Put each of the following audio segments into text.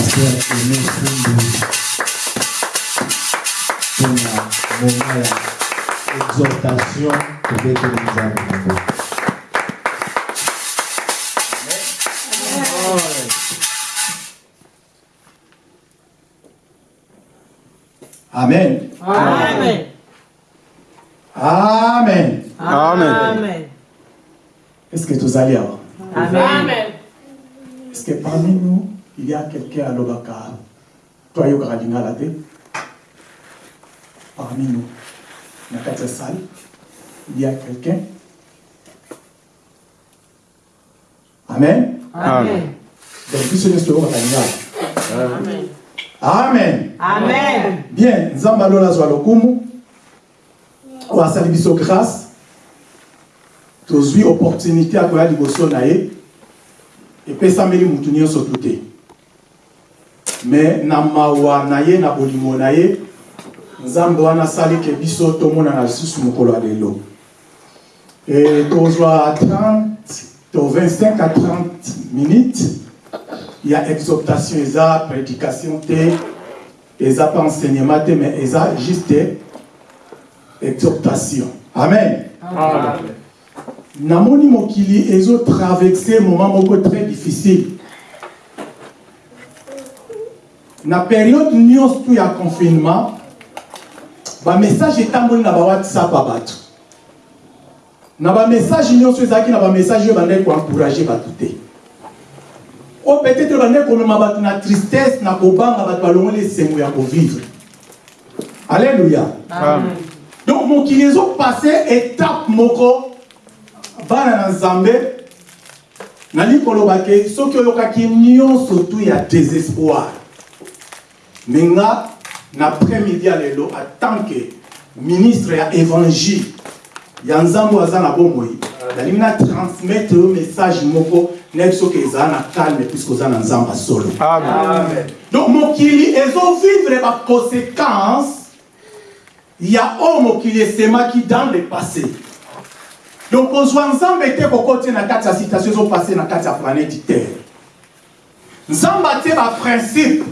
Ya exhortation Amen. Amen. Amen. Amen. Est-ce que tous allez avoir? Amen. Est-ce que parmi nous, il y a quelqu'un à l'Obaka Toi, Yoka Lingala te Parmi nous, dans la salle, il y a quelqu'un Amen. Amen. Donc, puis ce pas Lingala. Amen. Amen. Amen. Bien, Nzamba lola zwa lokumu. Wasali biso grâce. tozwi opportunité ya koya liboso na ye epesameli mutu nyonso tu te me na mawa na ye na bolingo na ye nzambe wana asali ke biso tomonana lisusu mokolo ya lelo. E tozwa 30 to 25 à 30 minutes ya exhortation eza prédication te eza pa enseignement te mais eza juste exhortation. Amen, Amen. namoni mokili ezotraverse moment moko très difficile na période nyonso tu ya confinement bamessage etamboli na bawhatsapp ya bato. Na bamessage nyonso ezalaki na bamessage oyo bandaki koencourage bato te. Oyo peut-être bandaki komema bato na tristesse na kobanga bato balongoli esengo ya kovivre. Alleluya Amen. donc mokili ezopase étape moko bana na nzambe nali koloba ke soki oyokaki nyonso tu ya désespoir me nga na après-midi ya lelo en tant que ministre ya évangile. Ya nzambe oyo aza na bomoi. Nalingi na transmettre message moko nayebi soki ezala na calme puisque oza na nzambe solo. Amen. donc mokili ezovivre baconséquence ya oyo mokili esemaki dans le passé. Donc kozwa nzambe te kokoti na kati ya situation ezopase na kati ya planète terre. Nzambe atie baprincipe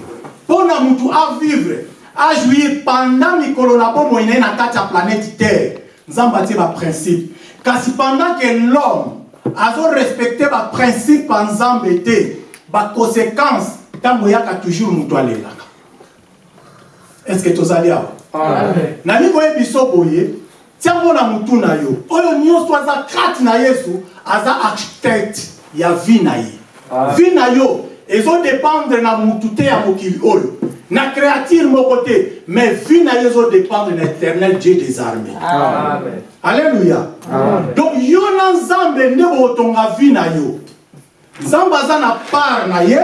mpo na mutu avivre ajuir pendant mikolo na bomoi na ye na kati ya planète terre. Nzambe atie baprincipe kasi pendant que l'homme azorespecte baprincipe ya nzambe te baconséquence ntango eyaka toujours mutu alelaka. Est ce que tozali awa? Amen. nani koyebi biso boye? Tiango na mutu na yo. Oyo nyonso aza kati na yesu aza architecte ya vi na ye. Vi na yo ezodépendre na mutu te ya mokili oyo. Na créature moko te mais vi na yo ezodépendre na éternel dieu des armées. Amen. alleluya Amen. donc yo na nzambe nde botonga vi na yo. Nzambe aza na part na ye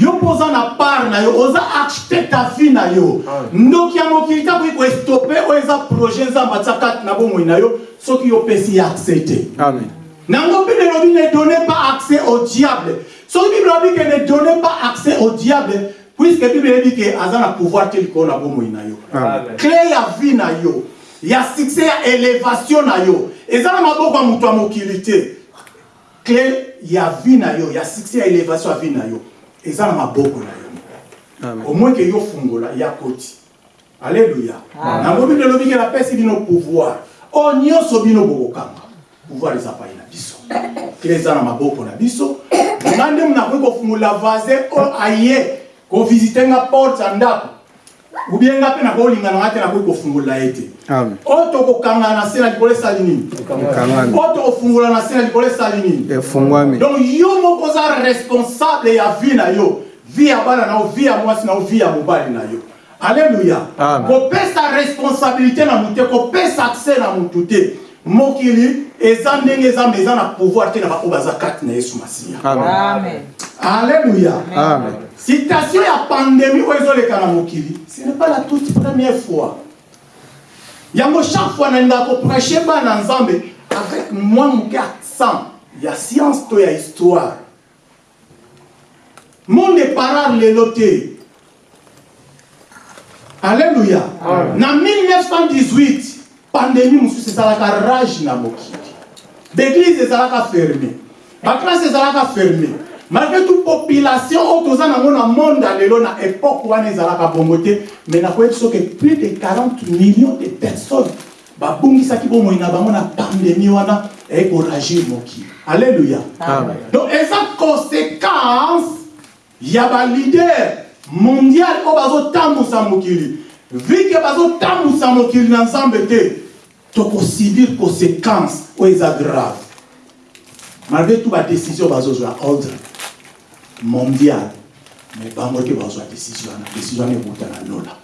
yo mpo oza na part na yo. Oza architecte ya vi na yo. Ndoki ya mokili te akoki koestope oyo eza projet nzambe atia kati na bomoi na yo soki yo opesi ye accès te. Amen. nango bible elobi ne donnez pas accès au diable soki bible elobi ke ne donnez pas accès au diable puisque bible elobi ke aza na pouvoir te likolo na bomoi na yo. Amen. clé ya vie na yo ya succès ya élévation na yo. Eza na maboko ya moto ya mokili te. Clé ya vie na yo ya succès ya élévation ya vie na yo eza na maboko na yo. Au moins ke yo fungola ya koti. Alleluya Amen. yango bino elobi ke napesi bino pouvoir. Oyo nyonso bino bokokanga. Pouvoir eza pai na biso. Clé eza na maboko na biso nga nde nakoki kofungola vasin oyo aye kovisite nga porte ya ndako. Ubie nga mpe nakoolingana nga te nakoki kofungola ye te. Oyo tokokanga na se na likolo esali nini? Oyo tokofungola na se na likolo esali nini? Efungwami. donc yo moko oza responsable ya vie na yo. Vie ya bana na yo vie ya mwasi na yo vie ya mobali na yo. Alleluya kopesa responsabilité na motu te kopesa accès na motu te. Mokili eza ndenge ezambe eza na pouvoir te na baoyo baza kati na yesu masiya. Amen. Alleluya Amen. citation ya pandémie oyo ezoleka na mokili ce n'est pas la toute première fois. Yango chaque fois nalingaka koprêche bana nzambe avec mwa moke accent ya science to ya histoire. Monde eparar lelo te. Alleluya na 1918 pandémie mosusu ezalaka rage na mokili baeglise ezalaka ferme baklasse ezalaka ferme malgré toute population oyo toza nango na monde lelo na époque wana ezalaka bongo te mais nakoyebi soki plus de 40 millions de personnes babungisaki bomoi na bango na pandémie wana eye koragir mokili alleluya donc eza conséquence ya balider mondial oyo bazotambusa mokili vike bazotambusa mokili na nzambe te tokosubir conséquence oyo eza grave malgré tout badécision bazozwa ordre mondial. Mais bango te bazwa décision wana décision wana ekuta na lola.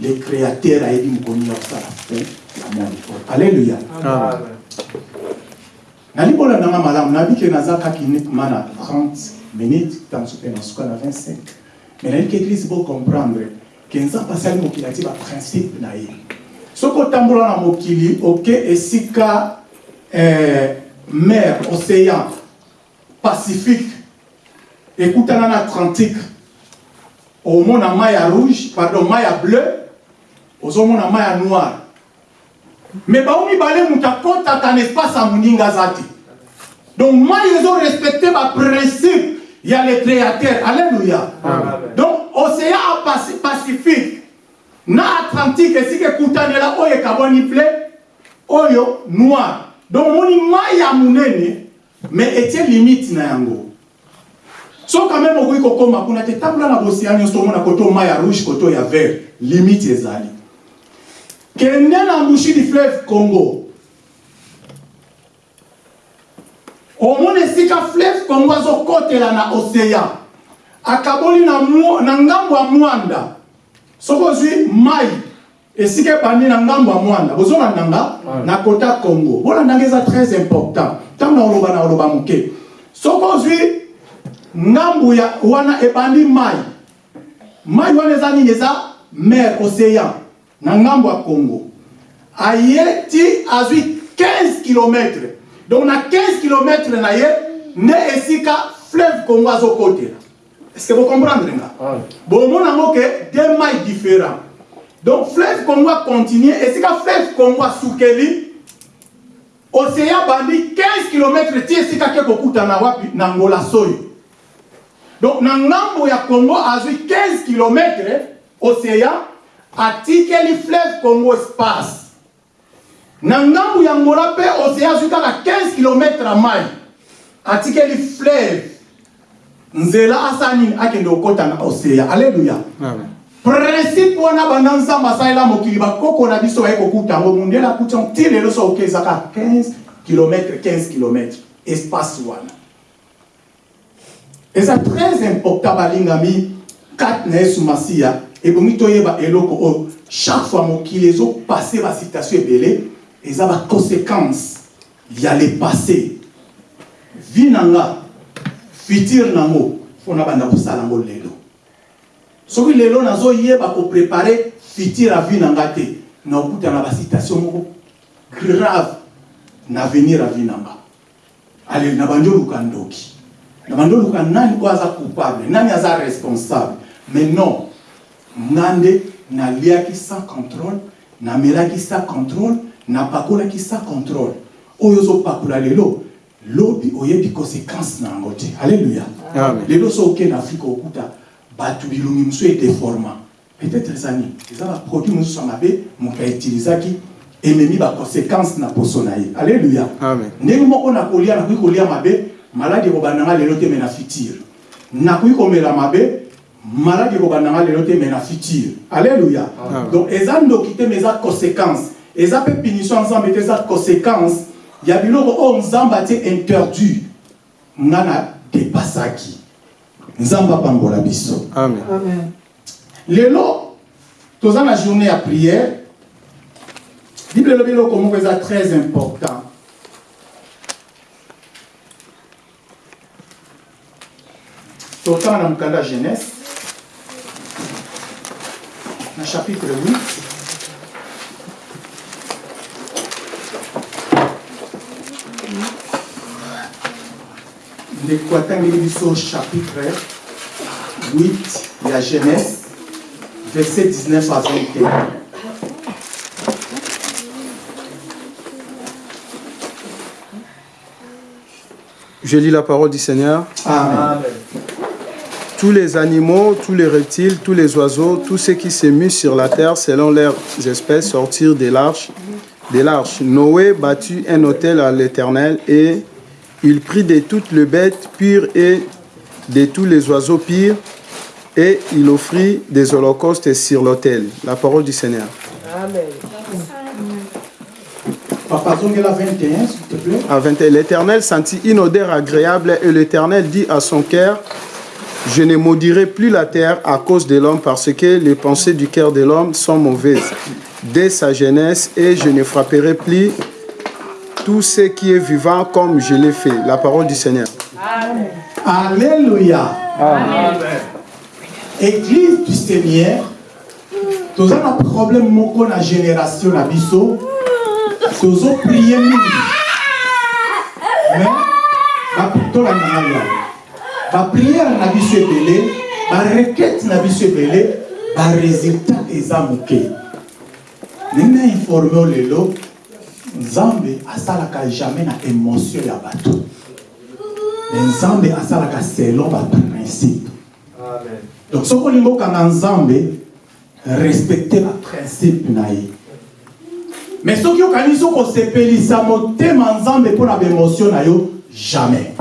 Le créateur ayebi mokoni ya kosala fin ya monde oyo alleluya Amen. nali kolandanga malamu nayebi ke naza kaka uniquement na 30 minutes ntango so mpe nasuka na 25 mais nayebi ke église bocomprendre ke nzambe asali mokili atie baprincipe na ye soki otambola na mokili oke esika eh, mer océan pacifique ekutana na atlantique omona mai ya rouge pardon mai ya bleu ozomona mai ya noire me bango mibale moto akɔtaka na espace ya moninga aza te. Donc mai ezorespecte baprincipe ya le créateur alleluya donc océan pacifique na atlantique esika ekutanela oyo ekabwani ple oyo noir. Donc omoni mai ya monene mais etie limite na yango. So quand même okoki kokóma kuna te tambola na bocéan nyonso omona koto mai ya rouge koto ya vert. Limite ezali kende na mbushi du fleuve congo? Omona esika fleuve congo azokotela na océan. Akaboli na, na ngambo ya mwanda soki ozwi mai. Esika ebandi na ngambo ya mwanda. Bozolandanga na kota congo. Bolandanga eza très important. Ntango naoloba na oloba moke. Soki ozwi ngambu ya wana ebandi mai. Mai wana eza nini? Eza mer océan na ngambo ya congo. Aye ti azwi 15 km donc na 15 km na ye nde esika fleuve congo azokotela est ce que bocomprendre nga Amen. bomona yango ke deux mai différents donc fleuve congo acontinue esika fleuve congo asukeli océan bandi 15 km ti esika ke kokutana wapi na ngola soyo donc na ngambo ya congo azwi 15 km océan atikeli fleuve congo espace. Na ngambo ya ngola mpe océan kaka 15 km ya mai atikeli fleuve nzela asala nini akende kokɔta na alleluya Amen. principe wana banda nzambe asalela mokili bakoko na biso baye kokuta. Yango mundele akuti yango ti lelo so oke ezaka 15 km 15 km espace wana. Eza très important balingami. Kati na yesu masiya ebongi toyeba eloko oyo. Chaque fois mokili ezopase basitation ebele eza baconséquence ya le passé. Vi na nga futur nango mpo na banda kosala yango lelo soki lelo nazoyeba koprepare futur ya vie na nga te naokutana basitation moko grave na avenir ya vie na nga ale na bandi oluka ndoki. Na bandi oluka nani oyo aza coupable nani aza responsable. Mais non nga nde naliaki sans contrôle namelaki sans contrôle napakolaki sans contrôle. Oyo ozopakola lelo lobi oyebi conséquence na yango te. Alleluya lelo so okende afrika okuta bato bilongi mosusu edeforma peut-être eza nini eza baproduit mosusu ya mabe moto autilisaki ememi baconséquence na poso na ye. Alleluya Amen. ndenge moko nakolia nakoki kolia mabe maladi ekobandanga lelo te me na futur nakoki komela mabe maladi ekobandanga lelo te me na futur alleluya donc eza ndoki te me eza conséquence. Eza mpe punition ya nzambe te eza conséquence ya biloko oyo nzambe atie interdit nga na depasaki nzambe apambola biso. Amen. Amen. lelo toza na journée ya prière. Bible elobi eloko moko eza très important. Totanga na mokanda ya jeunesse. Na chapitre 8 biso chapitre 8 ya jeunesse verset 19 à 21 Je lis la parole du Seigneur. amen. Tous les animaux, tous les reptiles, tous les oiseaux, tous ceux qui s'émuent sur la terre selon leurs espèces sortirent de l'arche. De l'arche. Noé bâtit un autel à l'Éternel et il prit de toutes les bêtes pures et de tous les oiseaux pires et il offrit des holocaustes sur l'autel. La parole du Seigneur. papa zongela 21 s'il te plaît À 21, L'Éternel sentit une odeur agréable et l'Éternel dit à son cœur, je ne maudirai plus la terre à cause de l'homme parce que les pensées du cœur de l'homme sont mauvaises dès sa jeunesse et je ne frapperai plus tout ce qui est vivant comme je l'ai fait. La parole du Seigneur. alléluia. Église du seigneur toza na problème moko na génération na biso tozoprie mingi mais tolanda ngai yawe bapriere na biso ebele barequete na biso ebele baresultat eza moke ndenge na informe o lelo nzambe asalaka jamais na émotion ya bato. Me nzambe asalaka selon baprincipe Amen. donc soki olingi okanga nzambe respecte baprincipe na ye. Mais soki okanisi kosepelisa motema nzambe mpo na baémotion na yo jamais.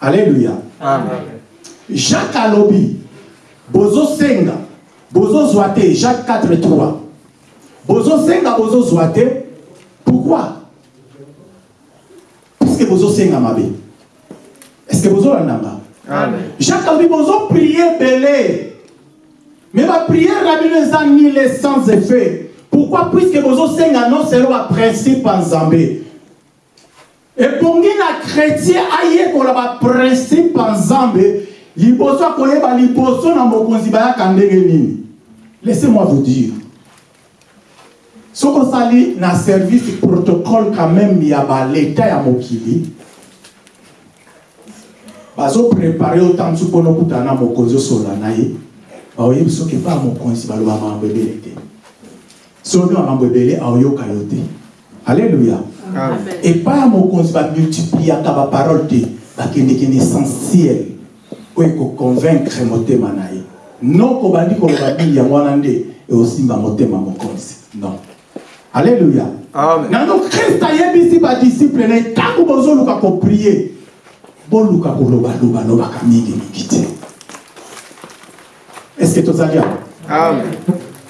Alleluya Amen. jacques alobi bozosenga bozozwa te jacques 4 3 bozosenga bozozwa te pourquoi? Puisque bozosenga mabe est ce que bozolandanga Amen. jacques alobi bozoprie ebele mais bapriere na bino eza nile sans effet pourquoi? Puisque bozosenga non selo baprincipe ya nzambe ebongi na chrétien ayekola baprincipe ya nzambe liboso akoyeba liboso na mokonzi bayaka ndenge nini. Laissez-moi vous dire soki osali na service protocole quand même ya baleta ya mokili. Bazoprepare yo ntantu mpona okutana na mokonzi osola na ye. Baoyebi soki epa mokonzi baloba makambo ebele te. Soki makambo ebele aoyoka yo te. Alleluya epai ya mokonzi bamultipliaka baparole te. Bakendeki na essentiel. Oyo ekoconvaincre motema na ye. Noko bandi koloba mingi yango wana nde eosimba motema mokonzi. Non alleluya Amen. nano ayebisi badisiple na ye ntango bozoluka koprie boluka kolobaloba lobaka mingimingi te est ce que tozali awa Amen.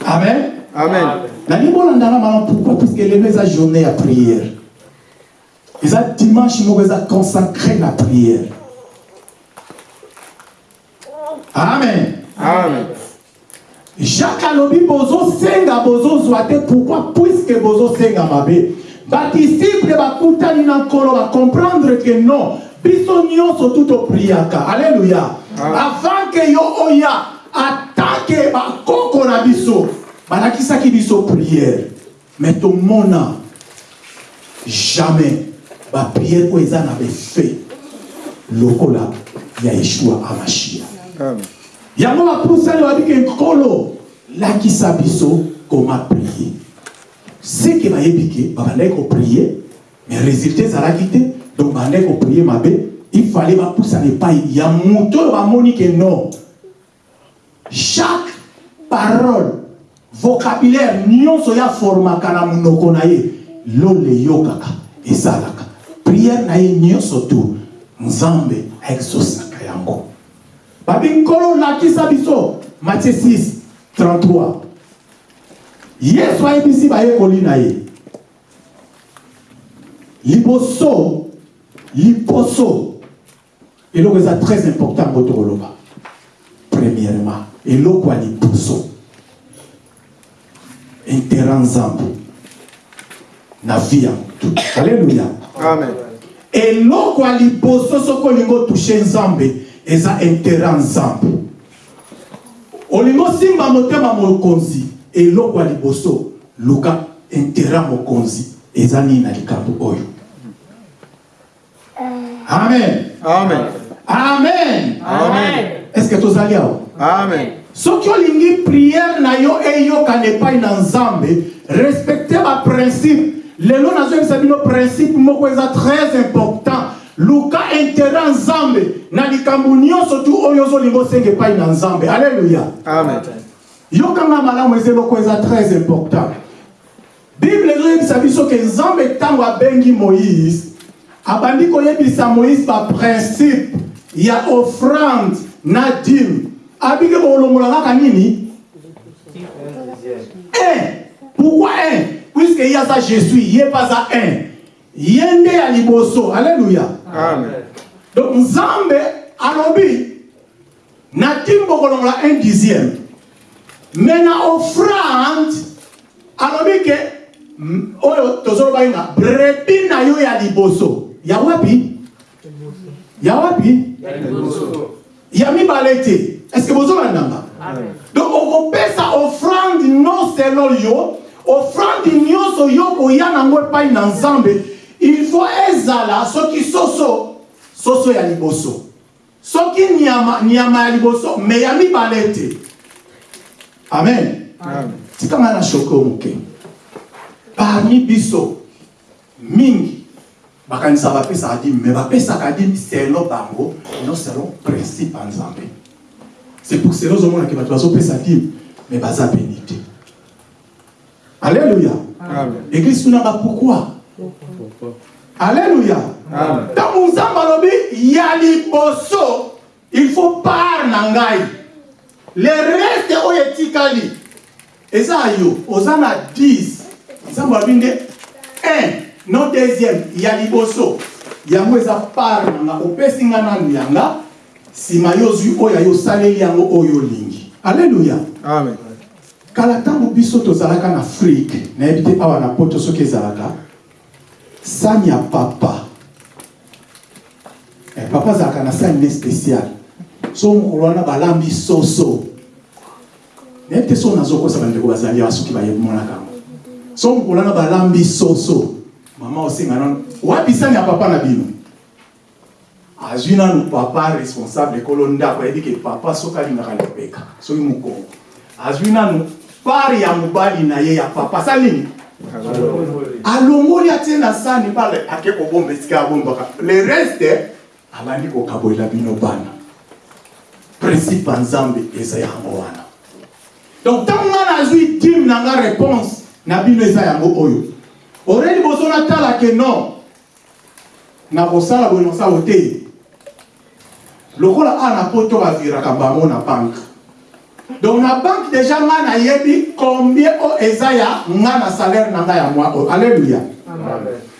amen? Amen. pourquoi? Puisque lelo eza journée ya prière eza dimanche moko eza consacré na prière amen Amen. Jacques alobi bozosenga bozozwa te. Pourquoi? Puisque bozosenga mabe badisiple bakutani na nkolo bacomprendre ke non. Biso nyonso tu topriaka alleluya avant ke yo oya atanke bakoko na biso. Balakisaki biso priere mais tomona jamais bapriere oyo eza na befe lokola ya yeshua amashia. Amen. Yango bapusani babiki nkolo lakisa biso koma prie seke bayebi ke babandaki koprie mais résultat ezalaki te. Donc babandaki koprie mabe ifale bapusana epai. Ya moto oyo bamoni ke non. Chaque parole vocabulaire nyonso ya formaka na monoko na ye lolo eyokaka esalaka priere na ye nyonso tu nzambe aexosaka yango babi nkolo lakisa biso matie 6 33 yesu ayebisi bayekoli na ye. Liboso liboso. Eloko eza très important ngo tokoloba. Premièrement eloko ya liboso. Intera nzambe na vi ya motu alleluya eloko ya liboso soki olingi otushe nzambe eza intere ya nzambe olingi osimba motema mokonzi eloko ya liboso luka intere ya mokonzi eza nini na likambo oyo? Amen. Amen. amen. Amen. est ce que tozali awa? Amen. soki olingi priere na yo eyokana epai na nzambe respecte baprincipe lelo nazoyebisa bino principe moko eza très important luka intérêt nzambe. Na likambo nyonso tu oyo ozolinga osenga epai na nzambe. Alleluya Amen. yokanga malamu eza eloko eza très important. Bible ezoyebisa biso ke nzambe ntango abengi moïse abandi koyebisa moïse baprincipe ya offrande na dime abiki bokolongola kaka nini? Un. Pourquoi un? Puisque ye aza jésus ye mpe aza un. Ye nde ya liboso. Alleluya. Donc nzambe alobi na dime bokolongola un dixième. Mais na offrande alobi ke mm, oyo tozoloba nga brebi na yo ya liboso. Ya wapi? Ya wapi? Ya mibale te. Est ce que bozolandanga donc okopesa offrande non selon yo offrande nyonso yo koya nango epai na nzambe faut ezala soki soso soso ya liboso. Soki nyama, nyama ya liboso me ya mibale te. Amen. Amen. tikanga na shoko moke. Parmi biso mingi bakanisa bapesaka dime me bapesaka dime selo bango non selon principe ya nzambe c'est pour cela ozomonake bato bazopesa dime me baza beni te alleluya Amen. église tunaka Amen. ntango nzambe alobi ya liboso il faut part na ngai le reste oyo etikali eza yo oza na 10 nzambe alobi nde 1 no deuxième ya liboso yango eza part na nga opesi nga nanu yanga. Nsima yo ozwi oyo ayo osaleli yango oyo olingi alleluya kala ntango biso tozalaka na afrike nayebi te awa na poto soki ezalaka sani ya papa. Eh, papa azalaka na sani ne spécial. So mokolo wana balambi soso. Nayebi te so nazokosa bandeko bazali awa soki bayemonaka yango. So mokolo wana balambi soso. Mama osenga nano wapi sani ya papa na bino? Azwi nanu papa responsable ekolo ndako ayebi ke papa soki alingaka lobeka soki mokongo. Azwi nanu pari ya mobali na ye ya papa. Asali nini alongoli atie na sani bale ake kobomba esika abombaka le reste abandi kokabolela bino bana. Principe ya nzambe eza yango wana. Donc ntango nga nazwi dime na nga réponse na bino eza yango oyo. Ore liboso natala ke non. Na kosala boye nosala te lokola a na poto baviraka bango na banke donc na banque déjà nga nayebi combien oyo eza ya na salaire na nga ya mwa oyo alleluya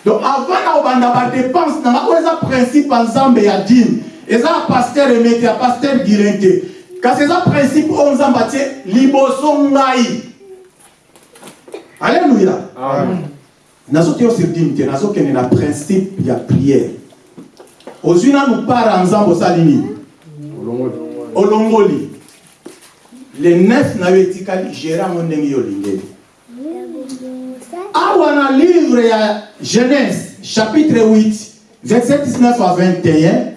donc avant na kobanda badepense na nga oyo eza principe ya nzambe ya dine eza ya paster emete ya paster girin te kasi eza principe oyo nzambe atie liboso ngai. Alleluya nazoteyo sur dine te nazokende na principe ya prière. Ozwi nanu part ya nzambe osali nini olongoli le neuf na yo etikali gere yango ndenge yo olingeli awa na livre ya genèse chapitre 8 verset 19 à 21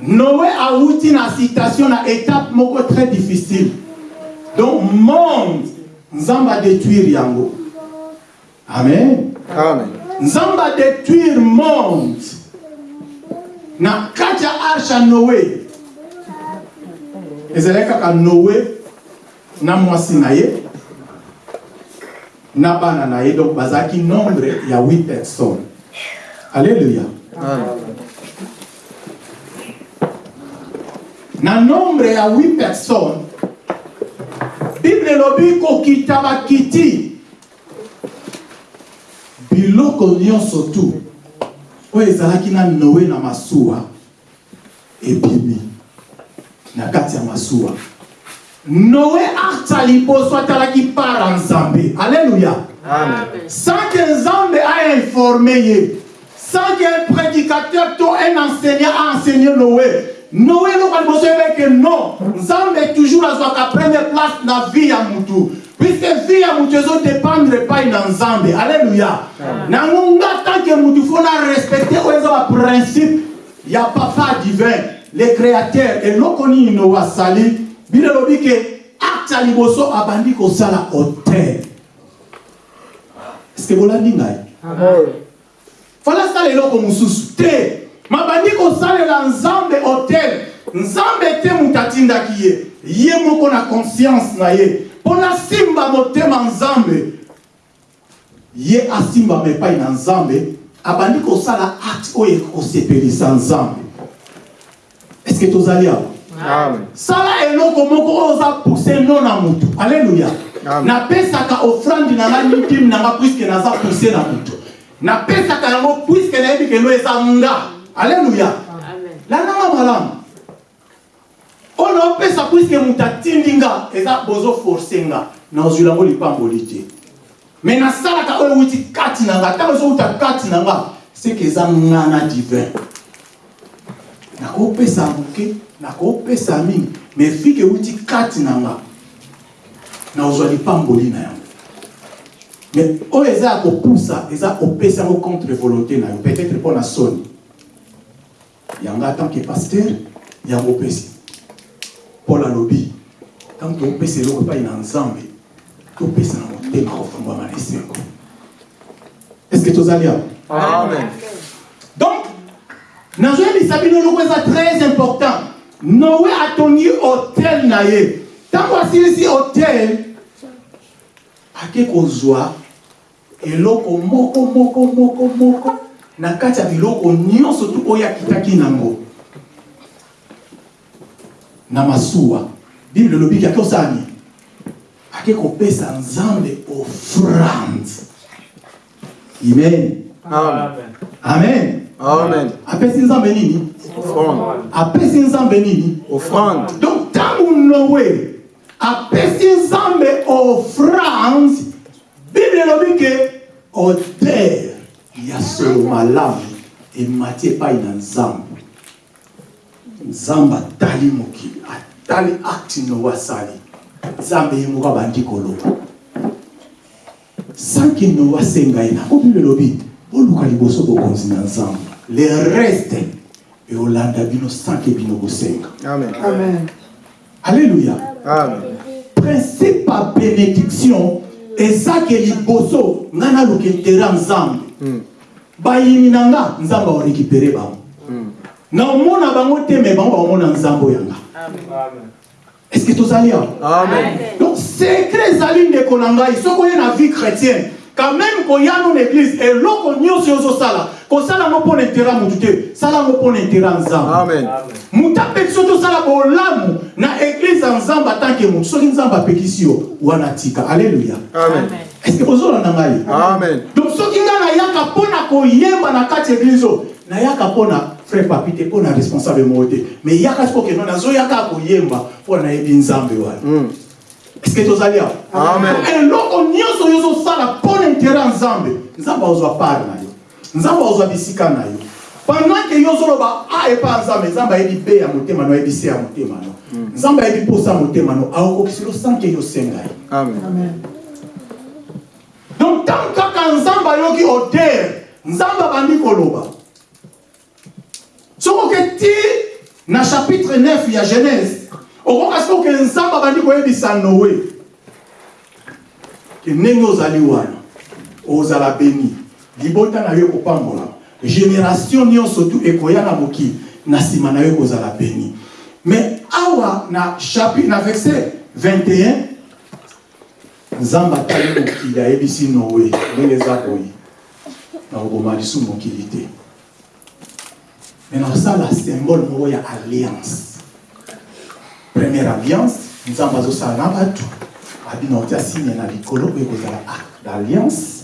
noé awuti na citation na étape moko très difficile. Donc monde nzambe adétruire yango. Amen. Amen. nzambe adétruire monde. Na kati ya arche ya noé ezalaki kaka noé na mwasi na ye na bana na ye. Donc bazalaki nombre ya 8 personnes. Alleluya na nombre ya 8 personnes bible elobi kokita bakiti. Biloko nyonso tu. Oyo ezalaki na noe na masuwa ebimi na kati ya masuwa. Noe ata liboso atalaki para nzambe. Alleluya sans que nzambe a informé ye sans que un prédicateur to un enseignant a enseigné noé. Noé eloko ya liboso yebeke non. Nzambe toujours azwaka première place na vie ya mutu puisque vie ya mutu ezodépendre epai na nzambe. Alleluya nango nga tanke mutu fo na respecte oyo eza baprincipe ya papa divin le créateur eloko nini noé asali bino elobi ke acte ya liboso abandi kosala hotel est ce que bolandi ngai fala asala eloko mosusu te kosalela nzambe hotel nzambe te moto atindaki ye ye moko na conscience na ye. Mpo nasimba motema nzambe. Ye asimbama epai na nzambe. Abandi kosala acte oyo ekosepelisa nzambe eske tozali awa Amen. sala eloko moko oyo oza pousse no na motu alleluya napesaka ofrande na nga litime na nga puiske naza pousse na motu napesaka yango puiske nayebi keno eza nga. Alleluya landanga malamu. Oyo naopesa puiske moto atindi nga eza bozoforce nga. Nazwila yango lipamboli te me nasalaka oyo euti kati na nga. Ntango ezowuta kati na nga seke eza divin nakopesa moke nakopesa mingi. Me fike euti kati na nga nazwa lipamboli na yango. Me oyo eza ya kopusa eza kopesa yango contre volonté na yo. Peut-être mpo na soni. Yango en tant que pasteur yango opesi. Paul alobi ntango topesa eloko epai na nzambe topesa na motema kofungwama na esengo. Est ce que tozali awa? Amen. donc nazoyebisa bino eloko eza très important. Atongi hotel na ye. Ntango asilisi hotel ake kozwa eloko moko moko moko moko na kati ya biloko nyonso tu oyo akitaki nango. Na masuwa. Bible elobiki ake osala nini ake kopesa nzambe offrande amen. Amen. amen Amen. apesi nzambe nini? Apesi nzambe nini? Offrande. donc ntango noe apesi nzambe offrande bible elobi ke oter ya solo malamu emati epai na nzambe. Nzambe atali mokili atali acte noe asali. Nzambe ye moko abandi koloba. Sanki noe asenga ye nango bible elobi oluka liboso bokonzi na nzambe le reste eolanda bino sanke bino bosenga Amen. alleluya Amen. principe ya bénédiction eza ke liboso ngai naluka intera nzambe. Mm. bayini na nga nzambe aorécupere bango. Naomona bango te me bango baomona nzambe yanga est ce que tozali awa? Amen. donc secret ezali ndeko na ngai soki oye na vie chrétienne quand même koya no na église eloko nyonso yo ozosala kosala yango mpo na intera motu te. Sala yango mpo na intera nzambe. Amen. moto apekisi yo tosala bolamu na église ya nzambe atanke motu soki nzambe apekisi yo wana tika. Alleluya Amen. estce bozolanda ngai? Amen. donc soki ngai nayaka mpo na koyemba na kati ya église oyo nayaka mpo na frère papi te mpo na responsable moko te. Mais yaka siko keno nazoyaka koyemba mpo nayebi nzambe wana. Mm. estce tozali awa? Amen. eloko nyonso oyo ozosala mpo na intere ya nzambe nzambe azwa part na yo nzambe azwa bisika na yo. Pendant ke yo ozoloba a epa nzambe nzambe ayebi be ya motema no ayebi se ya motema no nzambe ayebi posa ya motema no akokokisi yo sanke yo senga ye. Amen. donc ntango kaka nzambe ayoki odere nzambe abandi koloba. Soki oke ti na chapitre 9 ya genèse okoka soki oke nzambe abandi koyebisa noe ke ndenge ozali wana ozala beni libota na yo ekopambolama génération nyonso tu ekoya na mokili na nsima na yo ekozala beni mais awa na chapitre na verset 21 nzambe atali mokili ayebisi noe ndenge eza boye. Na koboma lisu mokili te. Me na kosala symbole moko alliance. Première alliance nzambe azosala na bato. Abi na otia signe na likolo oyo ekozala acte d'alliance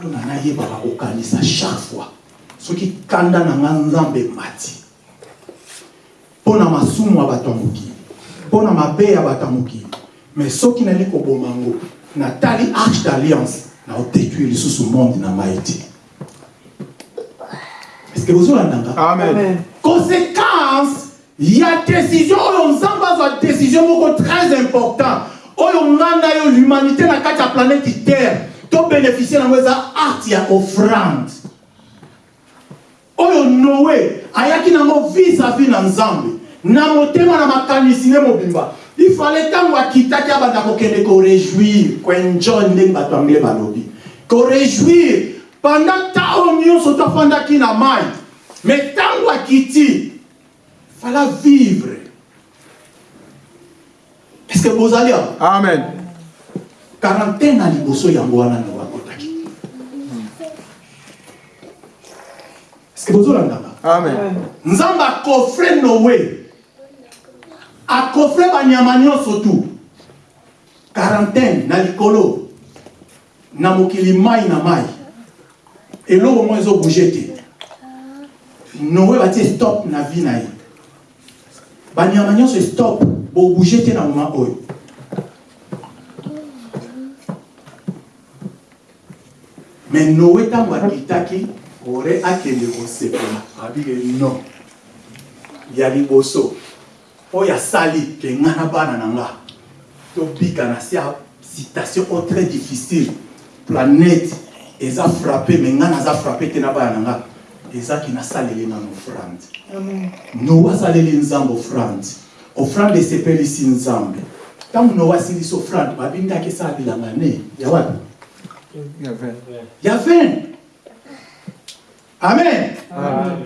oyo na nayebaka kokanisa chaque fois. Soki kanda na nga nzambe mati. Mpo na masumu ya bato ya mokili mpo na mabe ya bato ya mokili mais soki nali koboma ngo natali arche d'alliance na odétruire lisusu monde na ngai te estce bozolandanga Amen. conséquence ya décision oyo nzambe azwa décision moko très important. Oyo nga na yo l'humanité na kati ya planète terre tobénéficie nango eza arte ya offrande. Oyo noe ayaki nango vis-à-vis na nzambe. Na motema na makanisi nde mobimba. Ifale ntango akitaki abanda kokende koréjouir koenjoy ndenge bato anglais balobi. Koréjouir pendant ntango nyonso tofandaki na mai me ntango akiti fala vivre. Est ce que bozali Amen. Quarantaine na liboso yango wana na bakotaki est ce que bozolandaka Amen. nzambe akofre noe akofre banyama nyonso tu. Quarantaine na likolo. Na mokili mai na mai. Eloko moko ezobouge te. Noe batie stop na vie na ye. Banyama nyonso stop bobouge te na moma oyo me noe ntango akitaki ore akende kosepela abike non. Ya liboso oyo asali ke nga na bana na nga tobika na se ya citation o très difficile. Planète eza frappe me nga naza frappe te na bana na nga ezaki nasaleli nano offrande noa asaleli nzambe offrande offrande esepelisi nzambe ntango noa asilisi offrande babindaki esala bilanga ne ya wapi ya 20 amen.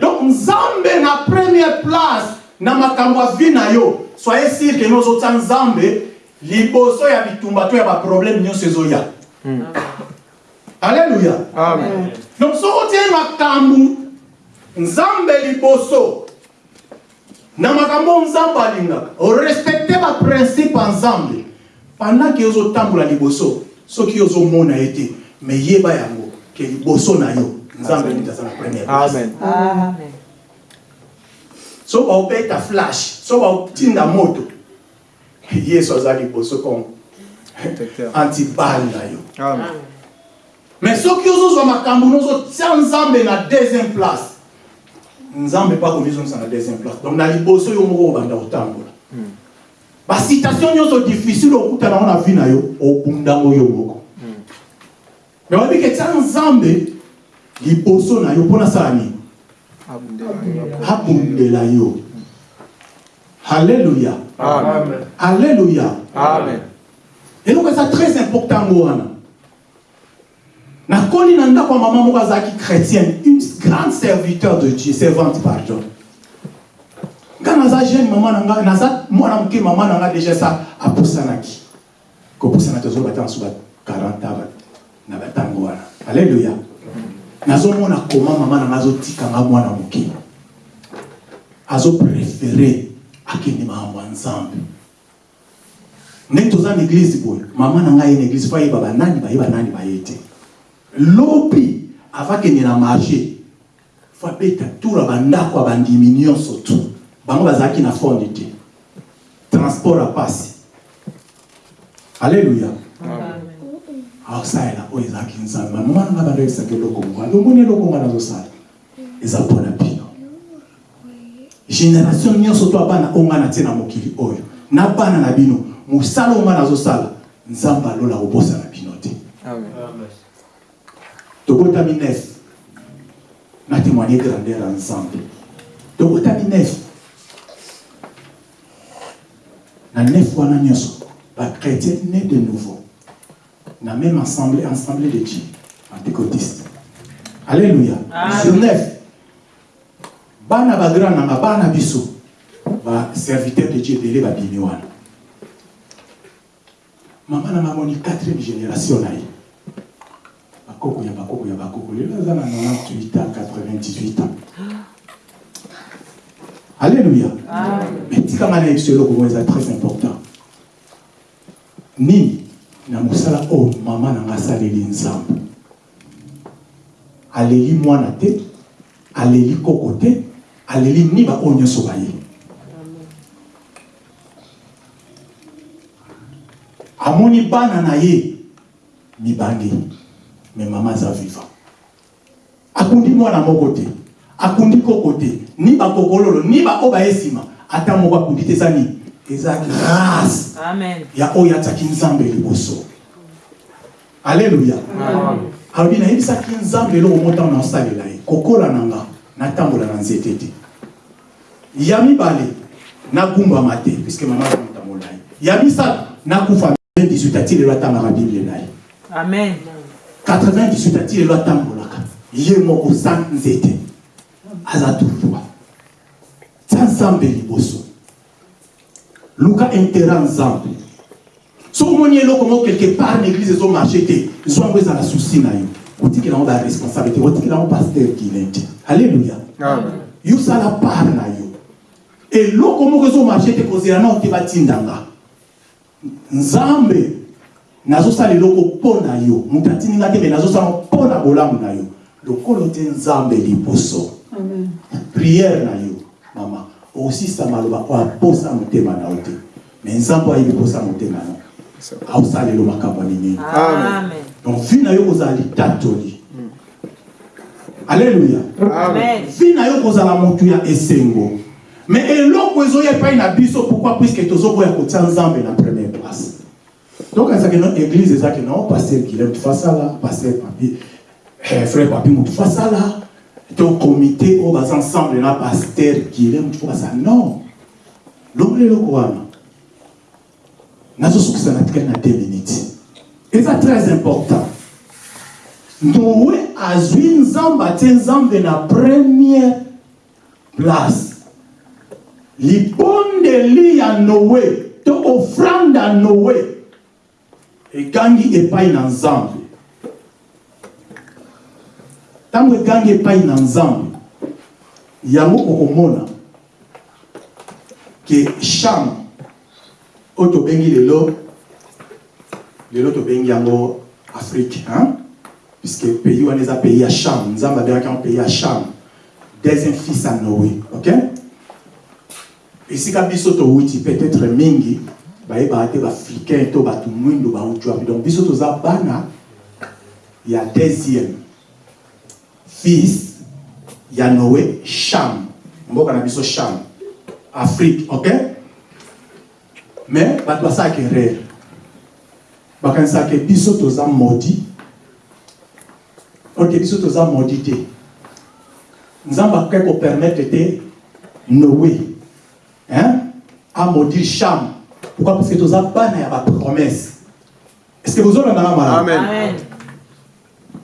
Donc nzambe na première place na makambo ya vi na yo. Soye sire ke nozotya nzambe liboso ya bitumba to ya baproblème nyonso ezoya alleluya Amen. donc soki otie makambo nzambe liboso na makambo nzambe alingaka orespecte baprincipe ya nzambe. Pendant ozotambola liboso soki ozomona ye te me yeba yango ke liboso na yo nzambe nini aza na première place Amen. Amen. so baobeta flash so baotinda moto yesu aza liboso comme Protecteur. antibal na yo Amen. mais soki ozozwa makambo nozotia nzambe na deuxième place nzambe mpa komizongisa na deuxième place donc na liboso yo moko obanda kotambola basitation nyonso difficile okutana ngo na vi na yo obundango yo moko. Mais oyebi ke tia nzambe liboso na yo mpo nasala nini abundela yo alléluia. Amen. eloko eza très important ngo wana nakoli na ndako ya mama moko azalaki chrétienne une grande serviteur de dieu servante pardon naza jeune mama na nga naza mwana moke mama na nga déjà sa apusanaki. Kopusana te ozobata na so ba 40 ans na batango wana. Alleluya nazomona koma mama na nga azotikanga mwana moke. Azoprefere akende makambo ya nzambe. Ndenge toza na eglize boye mama na ngai na eglize fo ayeba banani bayeba nani baye te. Lobi avakende na marché fo abeta tour ya bandako ya bandimi nyonso tu bango bazalaki na fonde te. Transport apasi alleluya aosalela oyo ezalaki nzambe. Mama na ngai bando esaki eloko ngo alomoni eloko ngo nazosala eza mpona bino. Génération nyonso to abana oyo ngai natie na mokili oyo. Na bana na bino mosala oyo ngai nazosala nzambe alola kobosana bino te. Amen. tobotami nef na témoigner grandeur ya nzambe. Tobotami nef na nef wana nyonso bachrétien né de nouveau. Na même assemblée assemblée de dieu pentecôtiste alléluia. Sur nef bana bagrand nanga bana biso baserviteur de dieu ebele babimi wana. Mama nanga amoni 4e génération na ye. Bakoko ya bakoko ya bakoko. Lelo aza na 98 ans 98 ans alléluia. Mais tikanga na yebiso eloko moko eza très important. Nini na mosala oyo mama na nga asaleli nzambe aleli mwana te aleli koko te aleli niba oyo nyonso baye. Amoni bana na ye mibange me mama aza vivant akundi mwana moko te akundi koko te. Ni bakokololo ni baoyo baye nsima ata moko akundi te eza nini eza grâce Amen. ya oyo atiaki nzambe liboso. Alleluya alobi nayebisaki nzambe eloko motango naosalela ye. Kokola na nga natambola na nzete te. Ya mibale nagumbama te puiske mama moto molai ya misato nakufa 18 ati lelo atangaka bible na ye. Amen. 98 ati lelo atambolaka. Ye moko za nzete aza toujours nzambe liboso luka intera nzambe. Soki omoni eloko moko quelque part na église ezomarche te zwa yango ezala susi na yo. Otikela yango baresponsable te otikela yango paster kilin te alleluya Amen. yosala part na yo. Eloko moko ezomarche te kozela nao te batindanga nzambe nazosala eloko mpo na yo. Moto atindinga te me nazosala mpo na bolamu na yo. Lokolo te nzambe liboso priere na yo mama. Okosisa maloba oyo aposa motema na yo te. Me nzambe ayebi posa motema na aosalela makambo minene Amen. donc vi na yo kozala litatoli. Alleluya Amen. vi na yo kozala motu ya esengo. Me eloko ezoya epai na biso pourquoi? Puiske tozoboya kotia nzambe na première place. Donc ezalaki no église ezalaki no paster kile motu fasala paster papi eh, frère papi motu fasala to comité oyo baza ensemble na paster kile motu basala non. Longola eloko wana nazosukisa na tikali na 2 minutes. Eza très important. Noe azwi nzambe atie nzambe na première place. Libondeli ya noe to ofrande ya noe egangi epai na nzambe ntango egangi epai na nzambe yango okomona ke chambre oyo tobengi lelo lelo tobengi yango afrique hein? puisque pays wana eza pays ya chambre nzambe abengaki yango pays ya chambre deuxième fils ya noé ok? Esika biso towuti peut-être mingi bayebaka te baafricain to bato mwindo bauti wapi donc biso toza bana ya deuxième fils ya noé chambre mboka na biso chambre afrique ok? Mais bato basalaka erreur. Bakanisaka biso toza modi ok biso toza modi te nzambe akoki kopermettre te noé hein? amodire chambre pourquoi? Parce que toza bana ya bapromesse est ce que bozolandanga malamu Amen. Amen.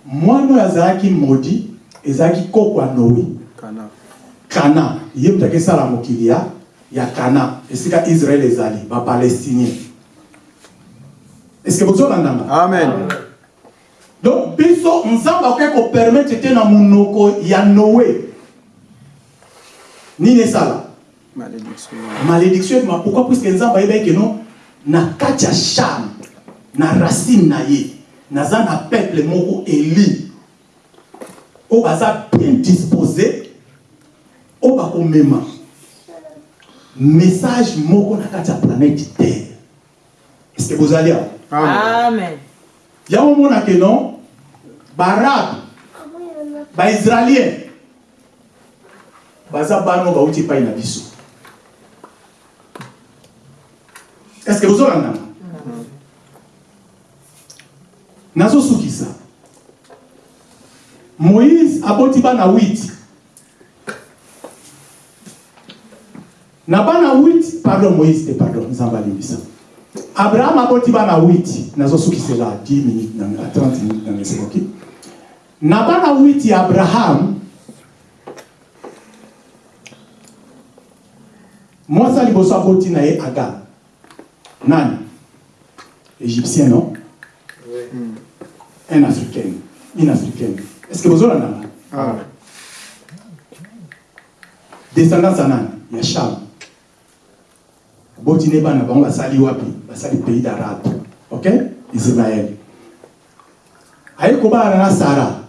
mwana oyo azalaki modi ezalaki koko ya noé Kana. ye moto akesala mokili ya ya kana. Esika israel ezali bapalestinien que bozolandanga Amen. donc biso nzambe akoki kopermettre te na monoko ya noe nini esala? Malédiction. ekoma pourquoi? Puiske nzambe ayebaki keno na kati ya charme na racine na ye naza na peuple moko eli oyo baza bien disposé oyo bakomema. Message moko na kati ya planète terre. Est ce que bozali awa yango omona ke non? Baarabe baisraélien baza bana oyo bauti epai na biso. Est ce que bozolandanga nazosukisa moïse aboti bana 8 na bana 8 pardon moïse te pardon nzambe alimbisa abraham aboti bana 8 nazosukisela 10 minutes na 30 minutes na esekoki na bana 8 ya abraham mwasi ya liboso aboti na ye agar nani? Égyptien non? Un africaine une africaine que bozolandanga Amen. descendance ya nani ya sham boti ne bana bango basali wapi? Basali pays d'arabe. Ok? Israel aye kobala na sara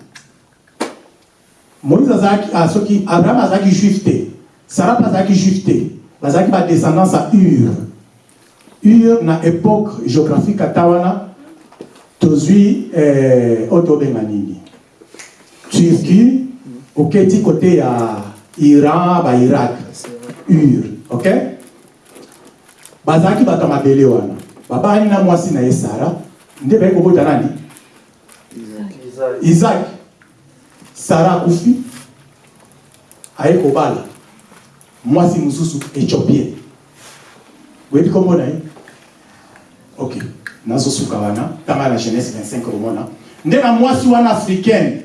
moïse azalaki ah, soki abraham azalaki juif te. Sara mpe azalaki juif te. Bazalaki badescendance ya ur. Ur na époque géographique ata wana tozwi eh, oyo tobenga nini Turquie, ok, petit côté ya Iran, ba Irak, Ur, ok? Bazaki bata mabele wana. Baba ani na mwasi na Esara, nde ba kobota nani? Isaac. Isaac. Sara kufi. Aye kobala. Mwasi mususu Ethiopien. Webi komona ye? Ok. Nazosuka wana, tanga na jeunesse 25 komona. Nde na mwasi wana africaine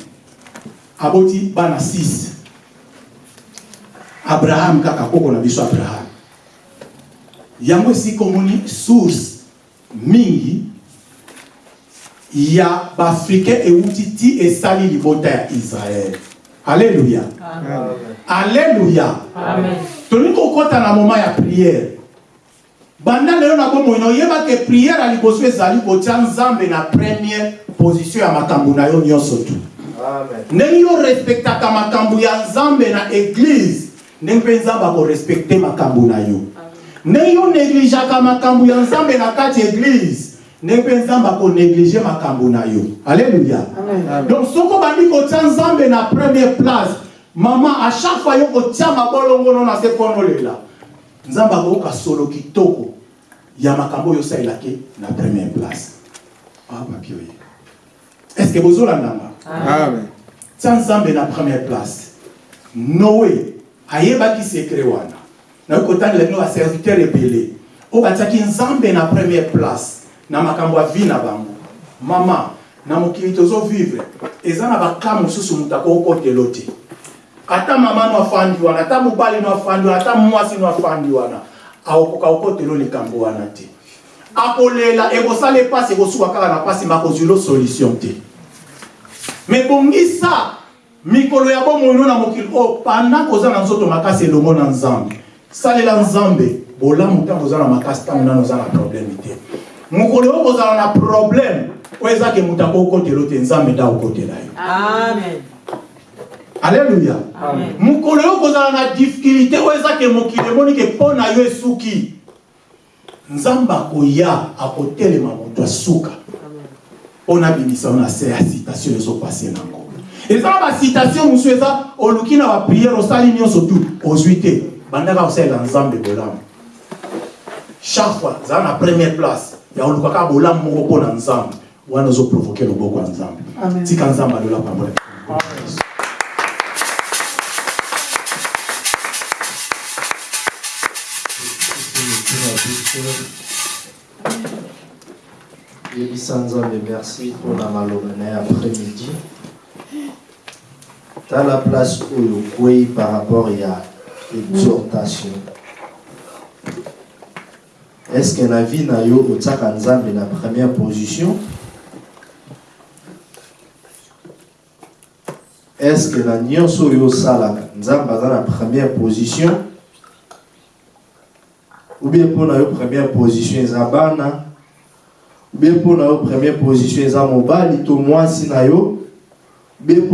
aboti bana 6 abraham kaka koko na biso abraham. Yango esika omoni source mingi ya baafricain euti ti esali libota ya israele alleluya alleluya tolingi kokɔta na moma ya priere banda lelo na bomoi na oyeba ke priere ya liboso ezali kotia nzambe na première position ya makambo na yo nyonso tu. Ndenge yo respektaka makambo ya nzambe na eglize ndenge mpe nzambe akorespekte makambo na yo. Ndenge yo negligeaka makambo ya nzambe na kati eglize ndenge mpe nzambe akonéglige makambo na yo. Alleluya donc soki obandi kotia nzambe na première place mama a chaque fois yo kotia mabolongono na se konolela. Nzambe akoyoka solo kitoko ya makambo oyo osalelaki na première place. Ah papi oye est ce que bozolandanga Amen. tia nzambe na première place. Noe ayebaki sekre wana. Nayoki kotangela bino baserviteur ebele. Oyo batiaki nzambe na première place. Na makambo ya vi na bango. Mama na mokili tozovivre eza na baka mosusu moto akokotelo te ata mama no afandi wana ata mobali no afandi wana ata mwasi no afandi wana akokoka kokotelo likambo wana te. Akolela ekosala epasi ekosuka kaka na pasi makozwilo solution te me bongisa mikolo ya bomoi no na mokili. Oyo panda koza na nzoto makasi elongo na nzambe. Salela nzambe bolamu ntango oza na makasi ntango nano oza na probleme te. Mokolo oyo kozala na probleme oyo ezake moto akokotela te nzambe nde akokotela yo Amen. alleluya mokolo oyo kozala na difficulté oyo ezake mokili emonike mpo na yo esuki. Nzambe akoya akotelema moto asuka mpo nabimisa yo na se ya citation ezopase nango eza na basitation mosusu eza oluki na bapriere osali nyonso tu ozwi te bandaka kosalela nzambe bolamu chaque fois zala na première place ya oluka kaka bolamu moko mpo na nzambe wana ozoprovoke loboko ya nzambe tika nzambe alola pambola yebisa nzambe merci maloba na ye après-midi. Tala place oyo okwei par rapport ya exhortation estce na vie na yo otiaka nzambe na première position? Estce na nyonso oyo osalaka nzambe aza na première position? Ou bien na yo première position eza be mpo na yo. Première position eza mobali to mwasi na yo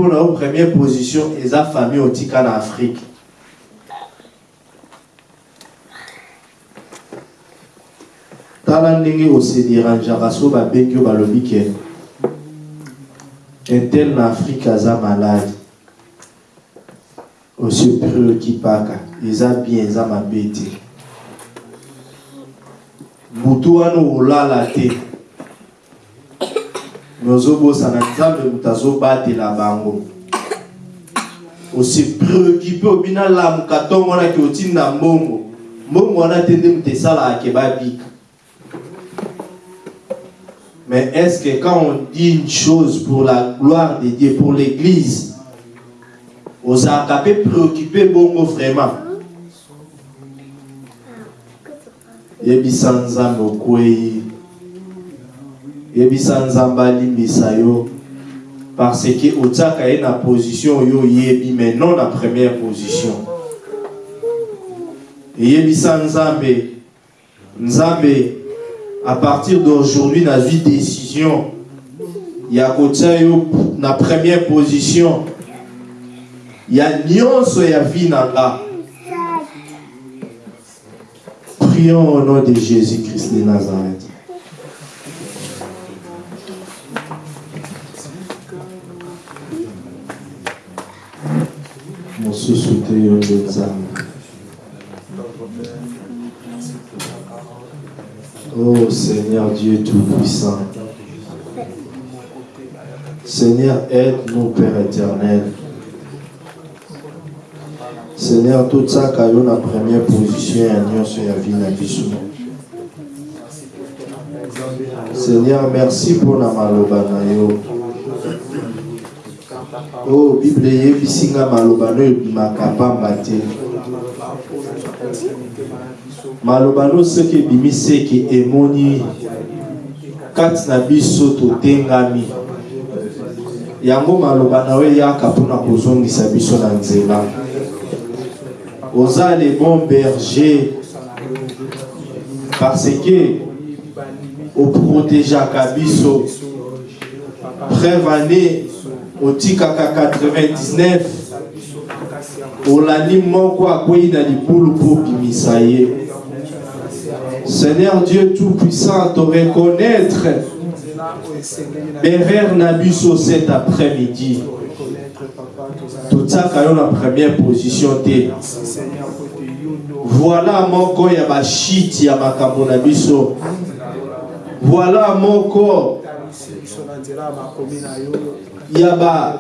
na première position eza famille otika na afrique tala ndenge osederangeaka so babengi yo balobi ke. Intel na bien eza mabe te. Butu wana olala me ozobosana nzambe moto azobatela bango. Ose préoccupe obina lamuka ntongo wana ke otinda mbongo. Mbongo wana te nde moto esalaka ke babika mais est-ce que quand on dit une chose pour la gloire de Dieu pour l'église ozalaka mpe préoccupé bongo vraiment? Yebisa nzambe okwei yebisa nzambe alimbisa yo. Parce que otiaka ye na position oyo oyebi mais non na première position. Eyebisa nzambe. À partir d'aujourd'hui nazwi décision ya kotia yo na première position. Ya nyonso ya vie na prions au nom de jésus-christ de nazareth yo nde nzambe oh seigneur dieu tout-puissant seigneur aide-nous père éternel. Seigneur totiaka yo na première position nyonso ya vie na biso seigneur merci mpona maloba na yo oyo bible eyebisi nga maloba no ebimaka pamba te. Maloba no soki ebimi seke emoni kati na biso totengami. Yango maloba na yo eyaka mpona kozongisa biso na nzela. Oza le bon berger parce que oprotegeaka biso. Preuve année otikaka 99 olandi moko akwei na libulu mpo seigneur dieu tout-puissant te reconnaître na biso cet après-midi. Totiaka yo na première position te. Voilà moko ya bashiti ya makambo na biso. Voilà moko ya ba